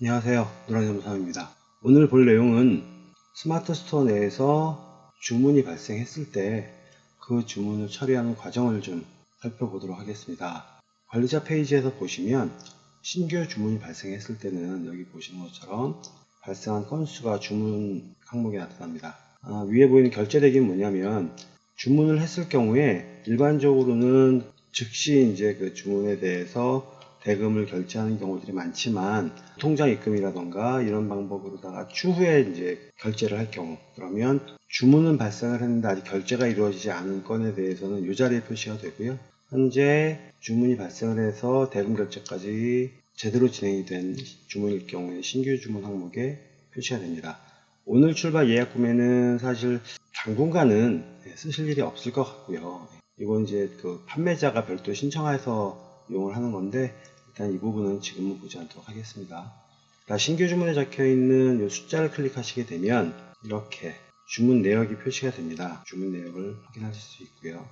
안녕하세요. 노랑점사입니다. 오늘 볼 내용은 스마트 스토어 내에서 주문이 발생했을 때 그 주문을 처리하는 과정을 좀 살펴보도록 하겠습니다. 관리자 페이지에서 보시면 신규 주문이 발생했을 때는 여기 보시는 것처럼 발생한 건수가 주문 항목에 나타납니다. 아, 위에 보이는 결제 대기는 뭐냐면 주문을 했을 경우에 일반적으로는 즉시 이제 그 주문에 대해서 대금을 결제하는 경우들이 많지만 통장 입금이라던가 이런 방법으로다가 추후에 이제 결제를 할 경우 그러면 주문은 발생을 했는데 아직 결제가 이루어지지 않은 건에 대해서는 이 자리에 표시가 되고요. 현재 주문이 발생을 해서 대금 결제까지 제대로 진행이 된 주문일 경우에 신규 주문 항목에 표시가 됩니다. 오늘 출발 예약 구매는 사실 당분간은 쓰실 일이 없을 것 같고요. 이건 이제 그 판매자가 별도 신청해서 이용을 하는 건데 일단 이 부분은 지금은 보지 않도록 하겠습니다. 신규 주문에 적혀 있는 이 숫자를 클릭하시게 되면 이렇게 주문 내역이 표시가 됩니다. 주문 내역을 확인하실 수 있고요.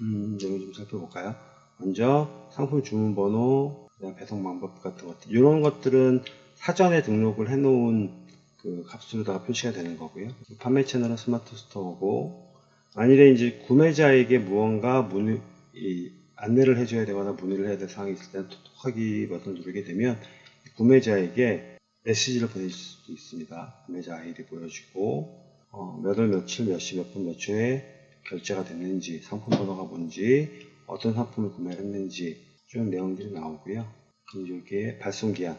음, 내용 좀 살펴볼까요? 먼저 상품 주문 번호, 배송 방법 같은 것들 이런 것들은 사전에 등록을 해 놓은 그 값으로다가 표시가 되는 거고요. 판매 채널은 스마트 스토어고 만일에 이제 구매자에게 무언가 문 의, 안내를 해줘야 되거나 문의를 해야 될 상황이 있을 때는 톡톡하기 버튼을 누르게 되면 구매자에게 메시지를 보내줄 수도 있습니다. 구매자 아이디 보여주고 어, 몇월 며칠 몇 시 몇 분 몇 초에 결제가 됐는지 상품 번호가 뭔지 어떤 상품을 구매를 했는지 쭉 내용들이 나오고요. 그리고 여기에 발송 기한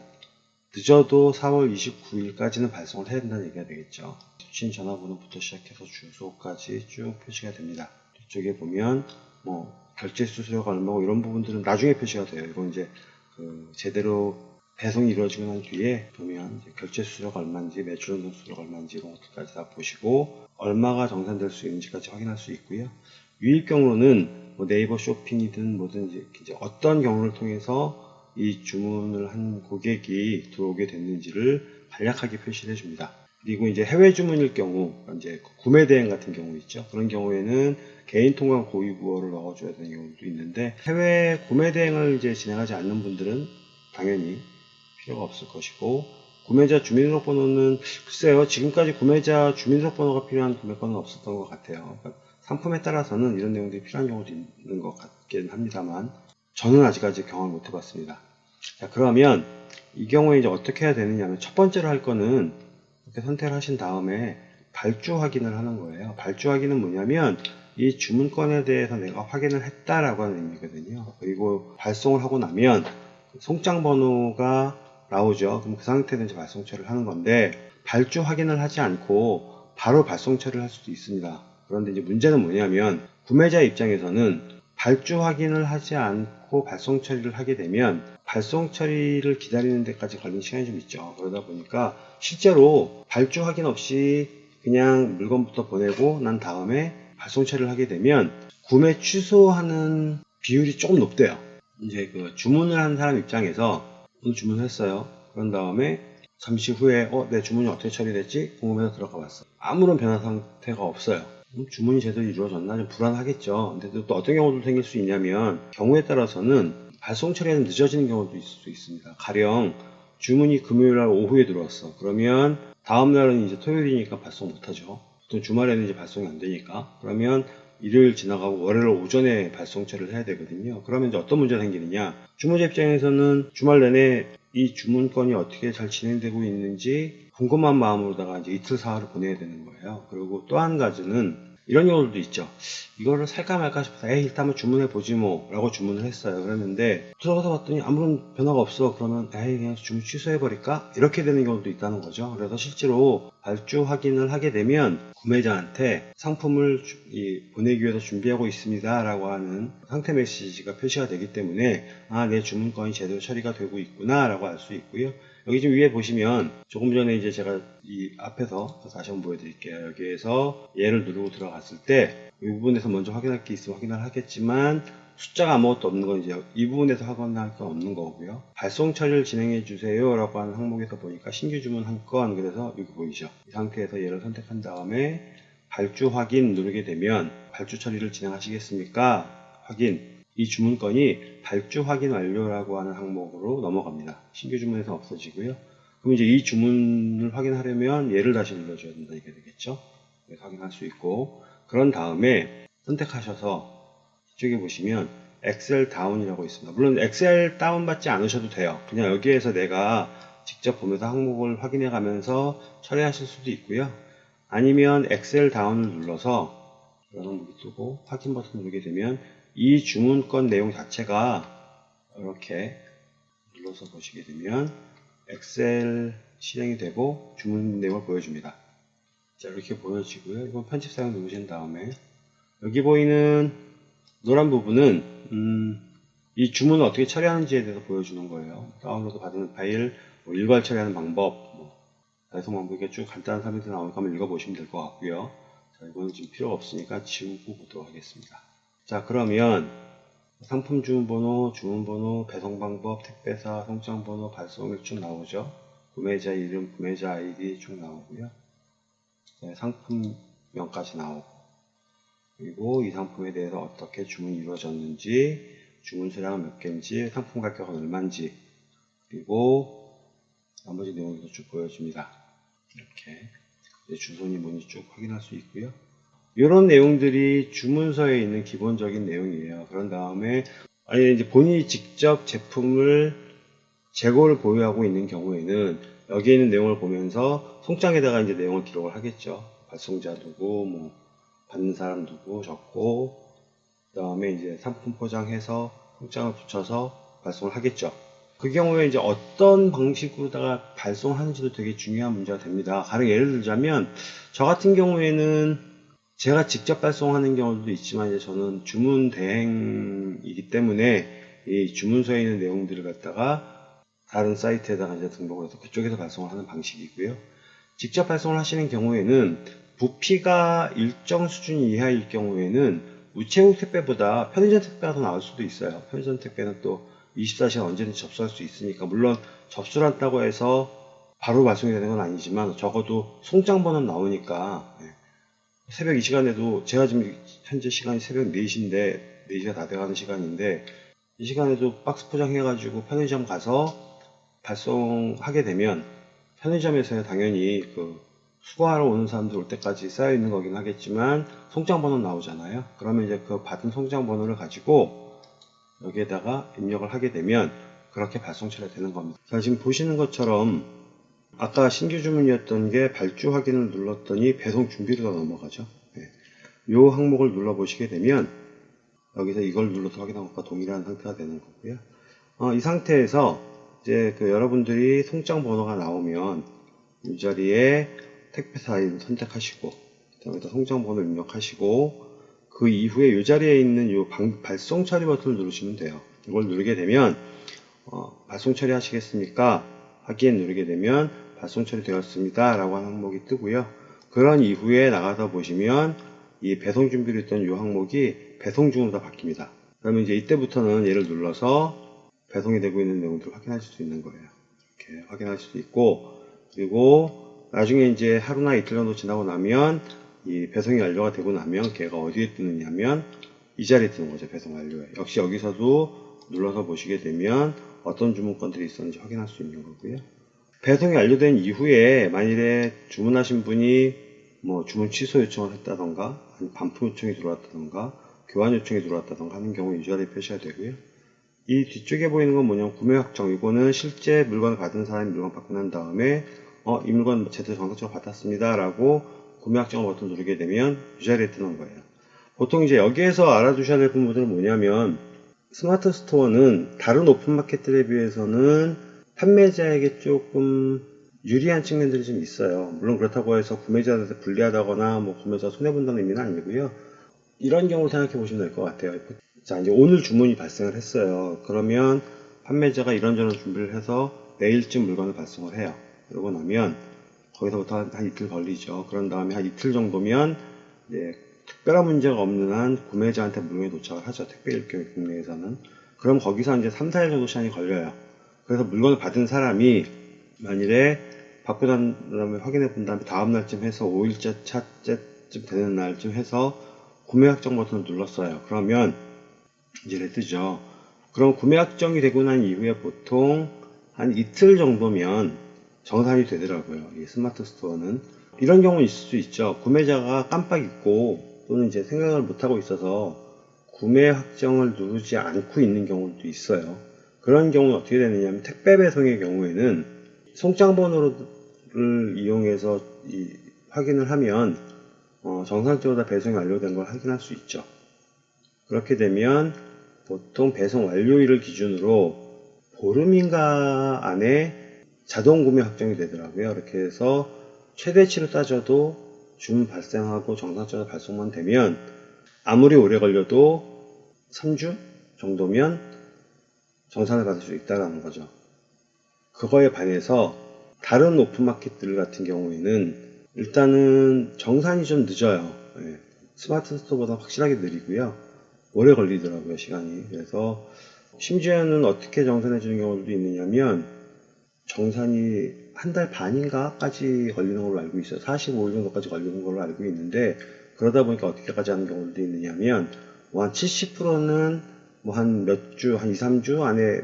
늦어도 4월 29일까지는 발송을 해야 된다는 얘기가 되겠죠. 수신 전화번호부터 시작해서 주소까지 쭉 표시가 됩니다. 뒤쪽에 보면 뭐 결제 수수료가 얼마고 이런 부분들은 나중에 표시가 돼요. 이건 이제 그 제대로 배송이 이루어지고 난 뒤에 보면 결제 수수료가 얼마인지 매출 운송 수수료가 얼마인지 이런 것들까지 다 보시고 얼마가 정산될 수 있는지까지 확인할 수 있고요. 유입 경로는 뭐 네이버 쇼핑이든 뭐든 이제 어떤 경로를 통해서 이 주문을 한 고객이 들어오게 됐는지를 간략하게 표시를 해줍니다. 그리고 이제 해외 주문일 경우 이제 구매 대행 같은 경우 있죠. 그런 경우에는 개인 통관 고유 부호를 넣어줘야 되는 경우도 있는데 해외 구매 대행을 이제 진행하지 않는 분들은 당연히 필요가 없을 것이고 구매자 주민등록번호는 글쎄요 지금까지 구매자 주민등록번호가 필요한 구매권은 없었던 것 같아요. 그러니까 상품에 따라서는 이런 내용들이 필요한 경우도 있는 것 같긴 합니다만 저는 아직까지 경험을 못 해봤습니다. 자 그러면 이 경우에 이제 어떻게 해야 되느냐면 첫 번째로 할 거는 이렇게 선택을 하신 다음에 발주 확인을 하는 거예요. 발주 확인은 뭐냐면 이 주문건에 대해서 내가 확인을 했다라고 하는 의미거든요. 그리고 발송을 하고 나면 송장 번호가 나오죠. 그럼 그 상태에서 이제 발송 처리를 하는 건데 발주 확인을 하지 않고 바로 발송 처리를 할 수도 있습니다. 그런데 이제 문제는 뭐냐면 구매자 입장에서는 발주 확인을 하지 않고 발송 처리를 하게 되면 발송 처리를 기다리는 데까지 걸리는 시간이 좀 있죠. 그러다 보니까 실제로 발주 확인 없이 그냥 물건부터 보내고 난 다음에 발송 처리를 하게 되면 구매 취소하는 비율이 조금 높대요. 이제 그 주문을 한 사람 입장에서 오늘 주문을 했어요. 그런 다음에 잠시 후에 어, 내 주문이 어떻게 처리됐지? 궁금해서 들어가 봤어. 아무런 변화 상태가 없어요. 주문이 제대로 이루어졌나 좀 불안하겠죠. 근데 또 어떤 경우도 생길 수 있냐면 경우에 따라서는 발송 처리가 늦어지는 경우도 있을 수 있습니다. 가령 주문이 금요일 날 오후에 들어왔어. 그러면 다음 날은 이제 토요일이니까 발송 못하죠. 또 주말에는 이제 발송이 안 되니까 그러면 일요일 지나가고 월요일 오전에 발송 처리를 해야 되거든요. 그러면 이제 어떤 문제가 생기느냐 주문자 입장에서는 주말 내내 이 주문건이 어떻게 잘 진행되고 있는지 궁금한 마음으로다가 이제 이틀 사흘을 보내야 되는 거예요. 그리고 또 한 가지는 이런 경우도 있죠. 이거를 살까 말까 싶어서 에이 일단 한번 주문해 보지 뭐 라고 주문을 했어요. 그랬는데 들어가서 봤더니 아무런 변화가 없어. 그러면 에이 그냥 주문 취소해 버릴까? 이렇게 되는 경우도 있다는 거죠. 그래서 실제로 발주 확인을 하게 되면 구매자한테 상품을 보내기 위해서 준비하고 있습니다 라고 하는 상태 메시지가 표시가 되기 때문에 아 내 주문 건이 제대로 처리가 되고 있구나 라고 알 수 있고요. 여기 지금 위에 보시면 조금 전에 이제 제가 이 앞에서 다시 한번 보여드릴게요. 여기에서 얘를 누르고 들어갔을 때 이 부분에서 먼저 확인할 게 있으면 확인을 하겠지만 숫자가 아무것도 없는 건 이제 이 부분에서 확인할 게 없는 거고요. 발송 처리를 진행해 주세요 라고 하는 항목에서 보니까 신규 주문 한 건 그래서 여기 보이죠. 이 상태에서 얘를 선택한 다음에 발주 확인 누르게 되면 발주 처리를 진행하시겠습니까? 확인 이 주문건이 발주 확인 완료라고 하는 항목으로 넘어갑니다. 신규 주문에서 없어지고요. 그럼 이제 이 주문을 확인하려면 얘를 다시 눌러줘야 된다 이게 되겠죠. 확인할 수 있고 그런 다음에 선택하셔서 이쪽에 보시면 엑셀 다운이라고 있습니다. 물론 엑셀 다운 받지 않으셔도 돼요. 그냥 여기에서 내가 직접 보면서 항목을 확인해 가면서 처리하실 수도 있고요. 아니면 엑셀 다운을 눌러서 이런 항목이 뜨고 확인 버튼 누르게 되면 이 주문건 내용 자체가 이렇게 눌러서 보시게 되면 엑셀 실행이 되고 주문 내용을 보여줍니다. 자 이렇게 보여지고요. 이건 편집 사용 누르신 다음에 여기 보이는 노란 부분은 음, 이 주문을 어떻게 처리하는지에 대해서 보여주는 거예요. 다운로드 받은 파일, 뭐 일괄 처리하는 방법, 뭐 배송 방법 이렇게 쭉 간단한 설명이 나오니까 한번 읽어보시면 될 것 같고요. 자 이거는 지금 필요가 없으니까 지우고 보도록 하겠습니다. 자 그러면 상품 주문번호, 주문번호, 배송방법, 택배사, 송장번호, 발송일 쭉 나오죠. 구매자 이름, 구매자 아이디 쭉 나오고요. 네, 상품명까지 나오고 그리고 이 상품에 대해서 어떻게 주문이 이루어졌는지 주문 수량은 몇 개인지 상품 가격은 얼마인지 그리고 나머지 내용도 쭉 보여줍니다. 이렇게 주소니 뭐니 쭉 확인할 수 있고요. 이런 내용들이 주문서에 있는 기본적인 내용이에요. 그런 다음에 아니 이제 본인이 직접 제품을 재고를 보유하고 있는 경우에는 여기에 있는 내용을 보면서 송장에다가 이제 내용을 기록을 하겠죠. 발송자 누구, 뭐 받는 사람 누구 적고 그 다음에 이제 상품 포장해서 송장을 붙여서 발송을 하겠죠. 그 경우에 이제 어떤 방식으로다가 발송하는지도 되게 중요한 문제가 됩니다. 가령 예를 들자면 저 같은 경우에는 제가 직접 발송하는 경우도 있지만 이제 저는 주문 대행이기 때문에 이 주문서에 있는 내용들을 갖다가 다른 사이트에다가 이제 등록을 해서 그쪽에서 발송을 하는 방식이고요. 직접 발송을 하시는 경우에는 부피가 일정 수준 이하일 경우에는 우체국 택배보다 편의점 택배가 더 나을 수도 있어요. 편의점 택배는 또 24시간 언제든지 접수할 수 있으니까 물론 접수를 한다고 해서 바로 발송이 되는 건 아니지만 적어도 송장 번호 나오니까 네. 새벽 이 시간에도 제가 지금 현재 시간이 새벽 4시인데 4시가 다 돼가는 시간인데 이 시간에도 박스 포장해가지고 편의점 가서 발송하게 되면 편의점에서 당연히 그 수거하러 오는 사람들 올 때까지 쌓여 있는 거긴 하겠지만 송장 번호 나오잖아요. 그러면 이제 그 받은 송장 번호를 가지고 여기에다가 입력을 하게 되면 그렇게 발송 처리가 되는 겁니다. 자 지금 보시는 것처럼 아까 신규 주문이었던 게 발주 확인을 눌렀더니 배송 준비로 넘어가죠. 네. 이 항목을 눌러 보시게 되면 여기서 이걸 눌러서 확인한 것과 동일한 상태가 되는 거고요. 어, 이 상태에서 이제 그 여러분들이 송장 번호가 나오면 이 자리에 택배사 이름 선택하시고 그다음에 송장 번호 입력하시고 그 이후에 이 자리에 있는 이 발송 처리 버튼을 누르시면 돼요. 이걸 누르게 되면 어, 발송 처리 하시겠습니까? 확인 누르게 되면 발송 처리되었습니다. 라고 하는 항목이 뜨고요. 그런 이후에 나가서 보시면 이 배송 준비로 있던 이 항목이 배송 중으로 다 바뀝니다. 그러면 이제 이때부터는 얘를 눌러서 배송이 되고 있는 내용들을 확인하실 수 있는 거예요. 이렇게 확인하실 수 있고 그리고 나중에 이제 하루나 이틀 정도 지나고 나면 이 배송이 완료가 되고 나면 걔가 어디에 뜨느냐면 이 자리에 뜨는 거죠. 배송 완료에. 역시 여기서도 눌러서 보시게 되면 어떤 주문건들이 있었는지 확인할 수 있는 거고요. 배송이 완료된 이후에 만일에 주문하신 분이 뭐 주문 취소 요청을 했다던가 반품 요청이 들어왔다던가 교환 요청이 들어왔다던가 하는 경우 이 자리에 표시가 되고요. 이 뒤쪽에 보이는 건 뭐냐면 구매 확정 이거는 실제 물건을 받은 사람이 물건 받고 난 다음에 어, 이 물건 제대로 정상적으로 받았습니다 라고 구매 확정 버튼 누르게 되면 이 자리에 뜨는 거예요. 보통 이제 여기에서 알아두셔야 될 부분들은 뭐냐면 스마트 스토어는 다른 오픈마켓들에 비해서는 판매자에게 조금 유리한 측면들이 좀 있어요. 물론 그렇다고 해서 구매자한테 불리하다거나 뭐 구매자 손해본다는 의미는 아니고요. 이런 경우 생각해 보시면 될 것 같아요. 자, 이제 오늘 주문이 발생을 했어요. 그러면 판매자가 이런저런 준비를 해서 내일쯤 물건을 발송을 해요. 그러고 나면 거기서부터 한, 한 이틀 걸리죠. 그런 다음에 한 이틀 정도면 이제 특별한 문제가 없는 한 구매자한테 물건이 도착을 하죠. 택배 일격의 국내에서는. 그럼 거기서 이제 3, 4일 정도 시간이 걸려요. 그래서 물건을 받은 사람이 만일에 받고 난 다음에 확인해 본 다음에 다음 날쯤 해서 5일째 차째쯤 되는 날쯤 해서 구매 확정 버튼을 눌렀어요. 그러면 이제 뜨죠. 그럼 구매 확정이 되고 난 이후에 보통 한 이틀 정도면 정산이 되더라고요. 이 스마트 스토어는 이런 경우는 있을 수 있죠. 구매자가 깜빡 잊고 또는 이제 생각을 못 하고 있어서 구매 확정을 누르지 않고 있는 경우도 있어요. 그런 경우는 어떻게 되느냐면 택배 배송의 경우에는 송장 번호를 이용해서 이 확인을 하면 어, 정상적으로 다 배송이 완료된 걸 확인할 수 있죠. 그렇게 되면 보통 배송 완료일을 기준으로 보름인가 안에 자동 구매 확정이 되더라고요. 이렇게 해서 최대치로 따져도 주문 발생하고 정상적으로 발송만 되면 아무리 오래 걸려도 3주 정도면 정산을 받을 수 있다는 거죠. 그거에 반해서 다른 오픈마켓들 같은 경우에는 일단은 정산이 좀 늦어요. 예. 스마트 스토어보다 확실하게 느리고요. 오래 걸리더라고요, 시간이. 그래서 심지어는 어떻게 정산해 주는 경우도 있느냐면 정산이 한 달 반인가까지 걸리는 걸로 알고 있어요. 45일 정도까지 걸리는 걸로 알고 있는데 그러다 보니까 어떻게까지 하는 경우도 있느냐면 뭐 한 70%는 뭐 한 몇 주, 한 2, 3주 안에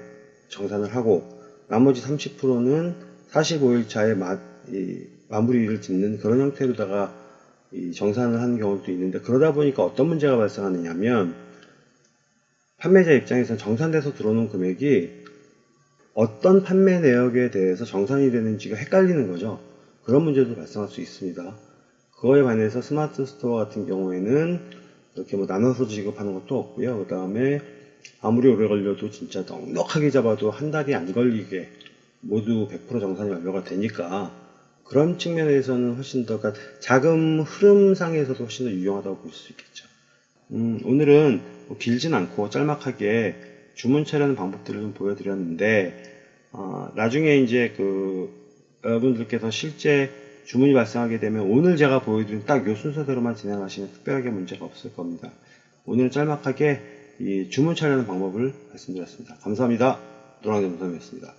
정산을 하고 나머지 30%는 45일 차에 마, 이, 마무리를 짓는 그런 형태로다가 이 정산을 하는 경우도 있는데 그러다 보니까 어떤 문제가 발생하느냐면 판매자 입장에서 정산돼서 들어오는 금액이 어떤 판매 내역에 대해서 정산이 되는지가 헷갈리는 거죠. 그런 문제도 발생할 수 있습니다. 그거에 반해서 스마트 스토어 같은 경우에는 이렇게 뭐 나눠서 지급하는 것도 없고요. 그 다음에 아무리 오래 걸려도 진짜 넉넉하게 잡아도 한 달이 안 걸리게 모두 100% 정산이 완료가 되니까 그런 측면에서는 훨씬 더 그러니까 자금 흐름상에서도 훨씬 더 유용하다고 볼 수 있겠죠. 음, 오늘은 뭐 길진 않고 짤막하게 주문 처리하는 방법들을 좀 보여드렸는데 어, 나중에 이제 그 여러분들께서 실제 주문이 발생하게 되면 오늘 제가 보여드린 딱 이 순서대로만 진행하시면 특별하게 문제가 없을 겁니다. 오늘은 짤막하게 이 주문 처리하는 방법을 말씀드렸습니다. 감사합니다. 노랑대 노선이었습니다.